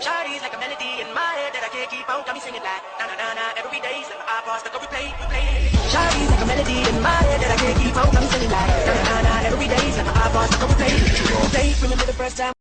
Shawty's like a melody in my head that I can't keep on. Got me singing like na na na na every day. Like my iPod stuck on replay, replay. Shawty's like a melody in my head that I can't keep on. Got me singing like na na na na every day. Like my iPod stuck on replay, replay. Remember the first time.